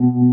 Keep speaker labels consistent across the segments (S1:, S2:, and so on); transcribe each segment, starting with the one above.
S1: Mm-hmm.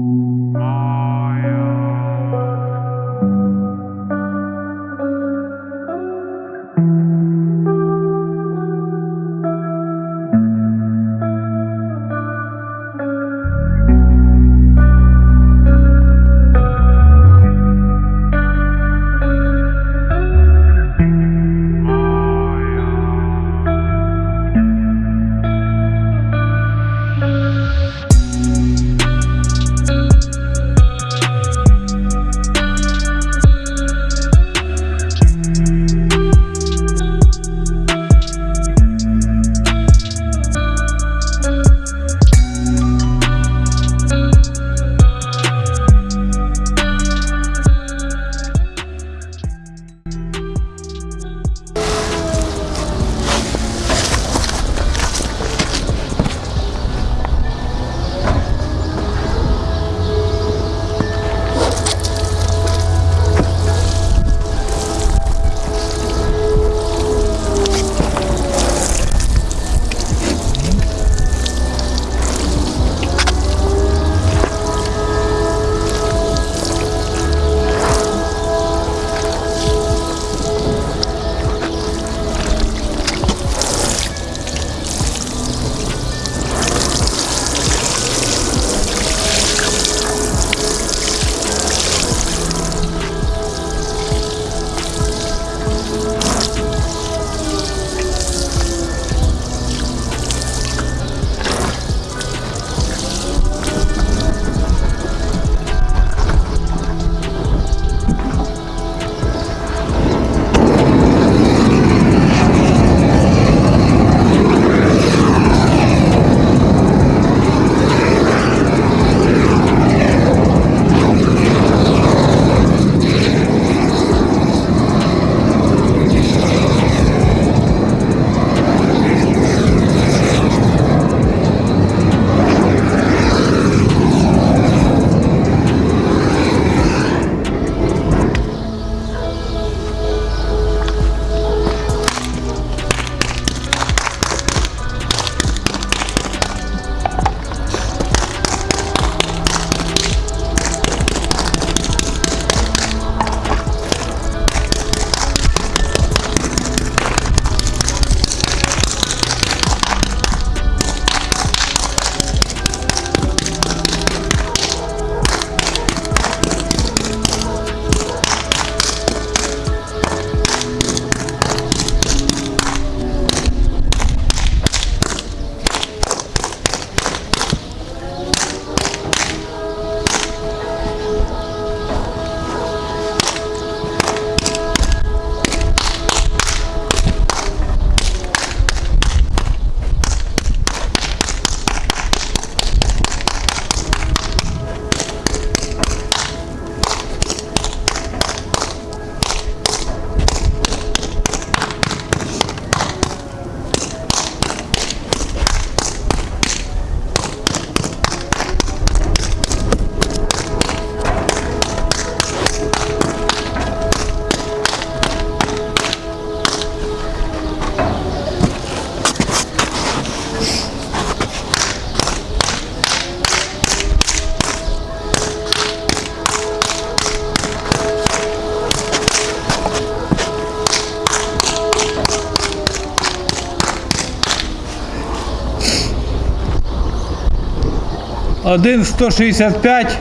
S1: Один 165,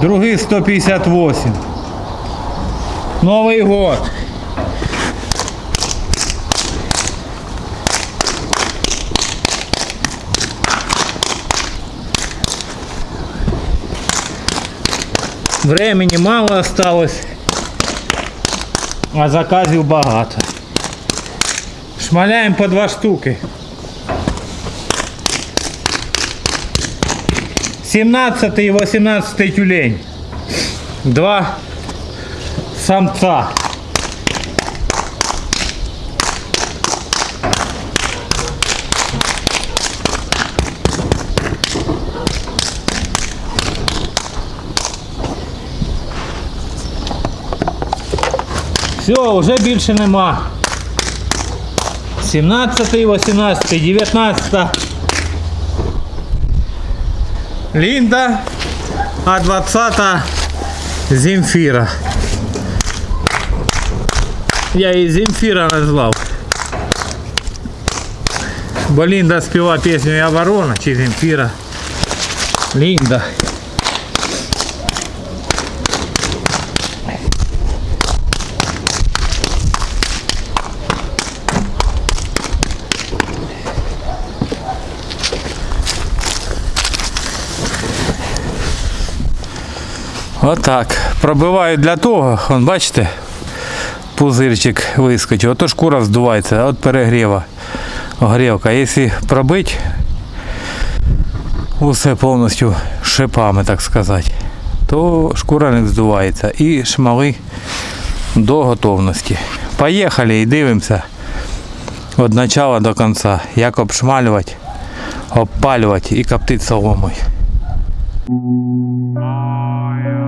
S1: другий 158. Новий год. Времени мало осталось, а заказів багато. Шмаляємо по два штуки. 17 и 18 тюлень. Два самца. Все, вже більше нема. 17, 18, 19. Лінда, а 20 Земфіра. Я її Земфіра назвав. Бо Лінда співає пісню Я ворона чи Земфіра. Лінда. Отак. Пробиваю для того, вон, бачите, пузирчик вискочив. Ото шкура здувається от перегріва. Огрівка. Якщо пробити усе повністю шипами, так сказати, то шкура не здувається. І шмали до готовності. Поїхали і дивимося від початку до кінця, як обшмалювати, обпалювати і коптити соломою. Maya.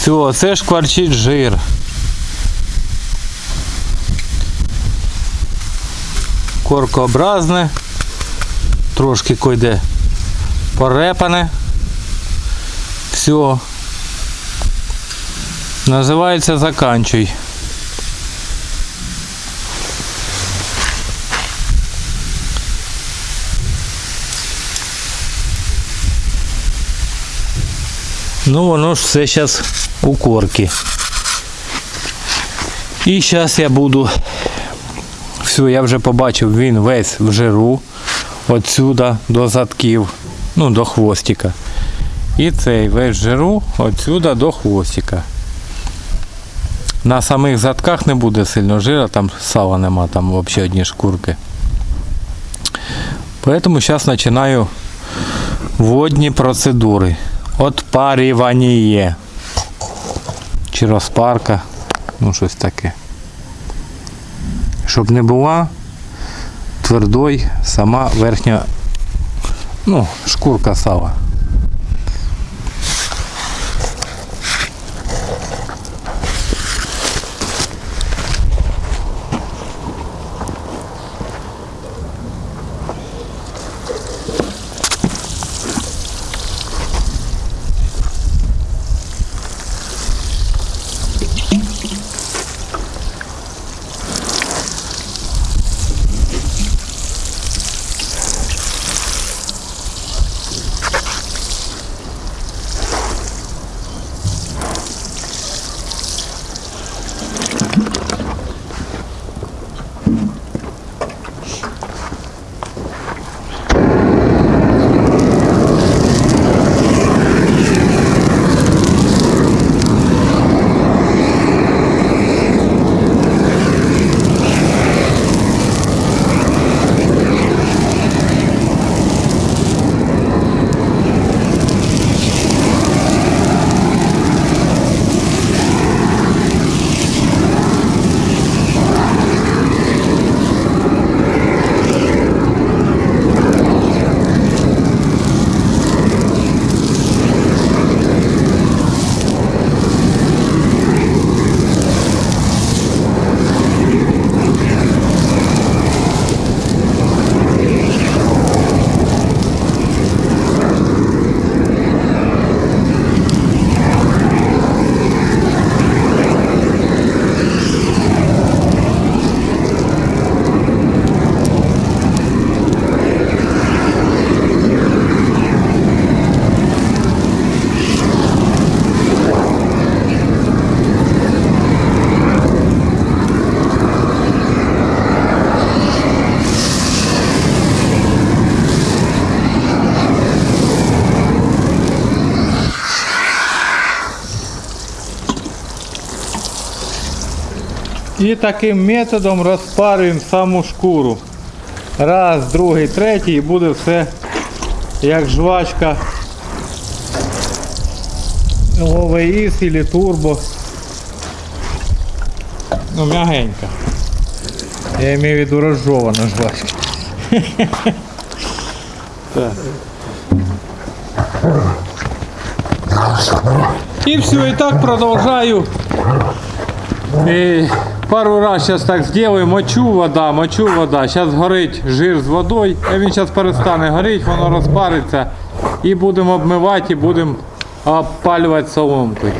S1: Все, це шкварчить жир. Коркообразне, трошки койде порепане. Все. Називається заканчуй. Ну, воно ж все зараз у корки. І зараз я буду. Все, я вже побачив, він весь в жиру. Отсюда до задків, ну, до хвостика. І цей весь жиру отсюда до хвостика. На самих задках не буде сильно жира, там сала нема, там взагалі одні шкурки. Поэтому зараз починаю Водні процедури. Отпарювання. Чи розпарка. Ну, щось таке. Щоб не була твердой сама верхня ну, шкурка сала. І таким методом розпарюємо саму шкуру. Раз, другий, третій і буде все як жвачка ОВС или турбо. Ну, м'ягенька. Я имею в виду розжована жвачка. І все, і так продовжаю. І пару раз зараз так зроблю, мочу вода, мочу вода. Зараз горить жир з водою, а він зараз перестане горіти, воно розпариться. І будемо обмивати, і будемо опалювати соломкою.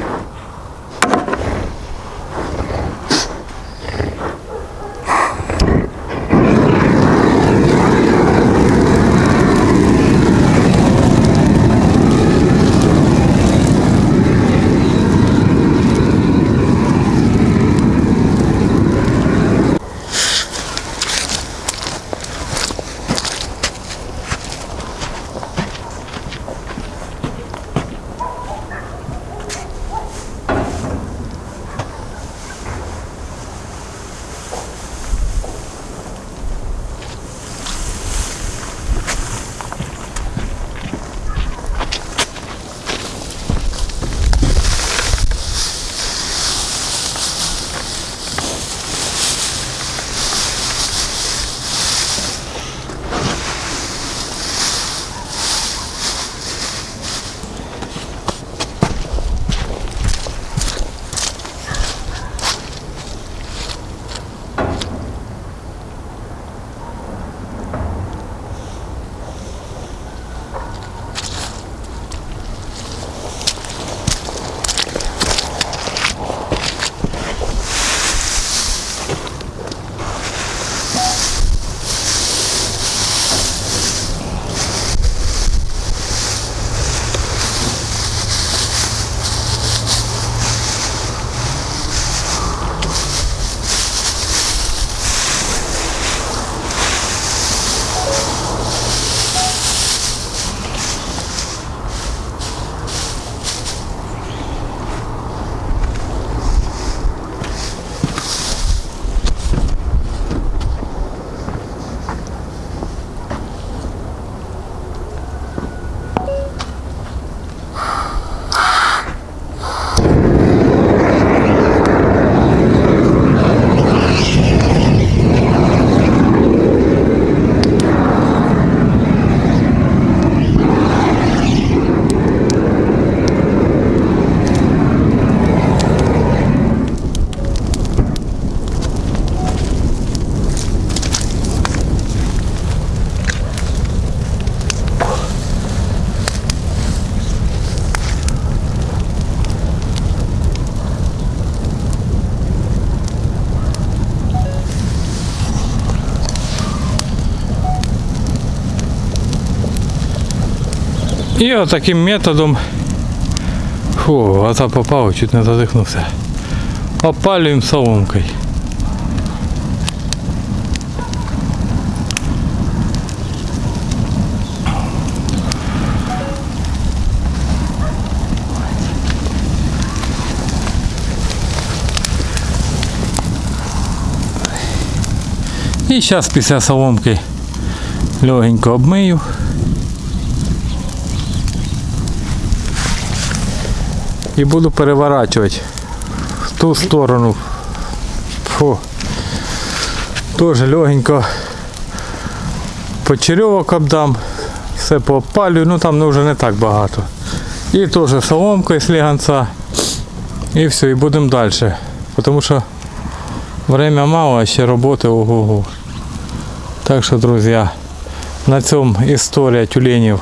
S1: І отаким методом. Фу, а то попав, чуть не задихнувся. Опалюємо соломкою. І зараз після соломки легенько обмию. І буду переворачувати в ту сторону. Фу. Теж легенько почерьовок обдам, все поопалюю, ну там ну, вже не так багато. І теж соломкою з ліганця. І все, і будемо далі. Тому що время мало, а ще роботи ого-го. Так що, друзі, на цьому історія тюленів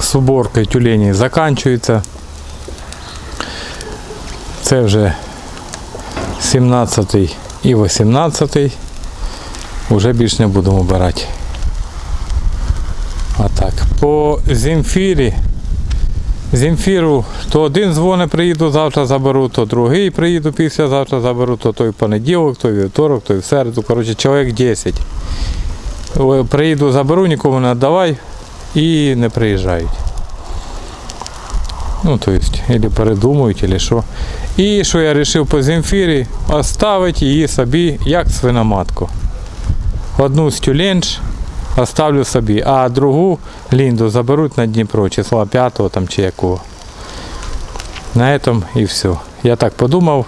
S1: з уборкою тюленів закінчується. Це вже 17 і 18. Уже більш не будемо обирати. А так. По Земфірі. Земфіру то один дзвони приїду, завтра заберу, то другий приїду післязавтра заберу, то той понеділок, то вівторок, то в середу. Коротше, чоловік 10. Приїду, заберу, нікому не віддавай і не приїжджають. Ну, то есть, или передумують, или що. І що я вирішив по Земфірі, оставити її собі як свиноматку. Одну з оставлю собі, а другу лінду заберуть на Дніпро, числа 5 там чи якого. На этом і все. Я так подумав,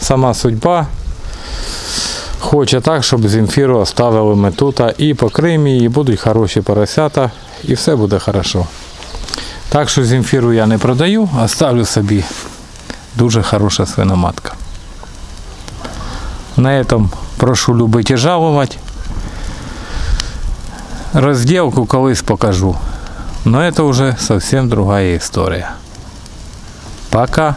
S1: сама судьба. Хоче так, щоб Земфіру оставили ми тут і по Кримі, і будуть хороші поросята, і все буде хорошо. Так що Земфіру я не продаю, а ставлю собі дуже хороша свиноматка. На этом прошу любити і жалувати. Розділку колись покажу. Но это уже совсем другая история. Пока.